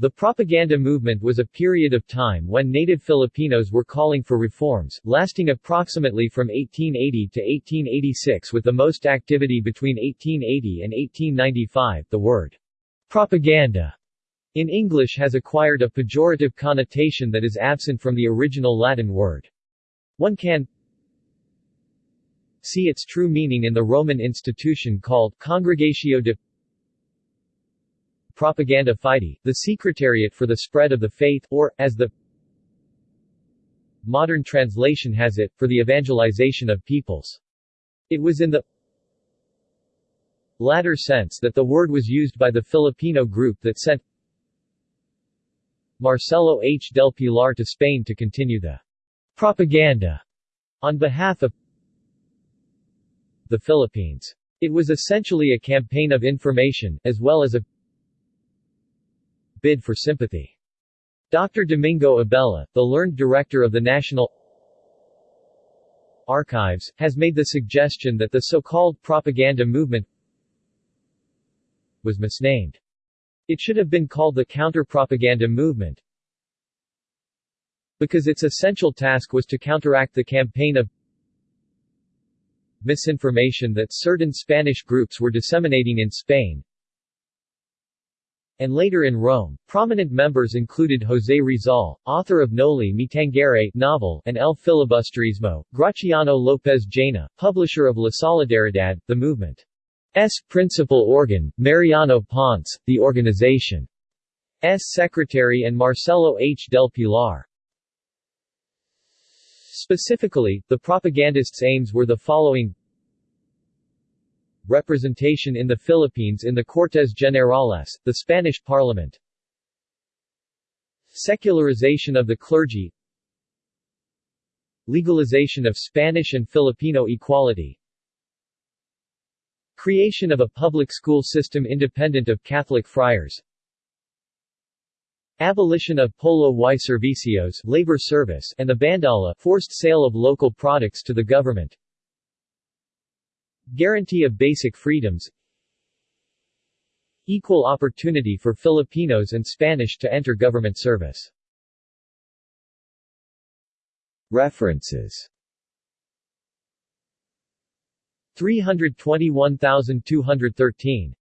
The propaganda movement was a period of time when native Filipinos were calling for reforms, lasting approximately from 1880 to 1886 with the most activity between 1880 and 1895. The word propaganda in English has acquired a pejorative connotation that is absent from the original Latin word. One can see its true meaning in the Roman institution called Congregatio de Propaganda Fide, the Secretariat for the Spread of the Faith, or, as the modern translation has it, for the evangelization of peoples. It was in the latter sense that the word was used by the Filipino group that sent Marcelo H. del Pilar to Spain to continue the propaganda on behalf of the Philippines. It was essentially a campaign of information, as well as a bid for sympathy. Dr. Domingo Abella, the learned director of the National Archives, has made the suggestion that the so-called propaganda movement was misnamed. It should have been called the counter-propaganda movement because its essential task was to counteract the campaign of misinformation that certain Spanish groups were disseminating in Spain, and later in Rome. Prominent members included José Rizal, author of Noli Me Tangere novel and El Filibusterismo, Graciano López Jaena, publisher of La Solidaridad, the movement's principal organ, Mariano Ponce, the organization's secretary and Marcelo H. del Pilar. Specifically, the propagandists' aims were the following representation in the Philippines in the Cortes Generales, the Spanish parliament. Secularization of the clergy. Legalization of Spanish and Filipino equality. Creation of a public school system independent of Catholic friars. Abolition of Polo y Servicios labor service and the Bandala forced sale of local products to the government Guarantee of basic freedoms Equal opportunity for Filipinos and Spanish to enter government service. References. 321213